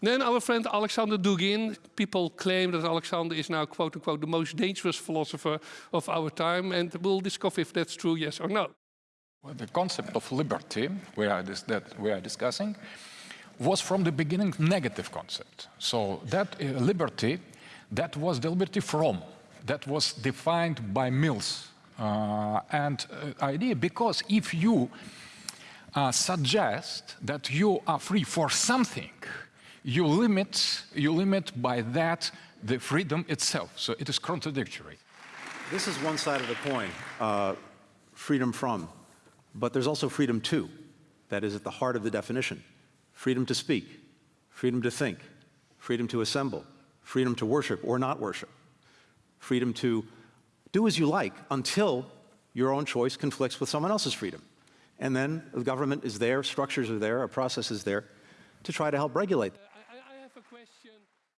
Then our friend Alexander Dugin, people claim that Alexander is now quote unquote the most dangerous philosopher of our time and we'll discover if that's true, yes or no. Well, the concept of liberty we are that we are discussing was from the beginning negative concept. So that uh, liberty, that was the liberty from, that was defined by Mills. Uh, and uh, idea, because if you uh, suggest that you are free for something, you limit, you limit by that the freedom itself. So it is contradictory. This is one side of the coin, uh, freedom from. But there's also freedom to. That is at the heart of the definition. Freedom to speak, freedom to think, freedom to assemble, freedom to worship or not worship, freedom to do as you like until your own choice conflicts with someone else's freedom. And then the government is there, structures are there, a process is there to try to help regulate. I,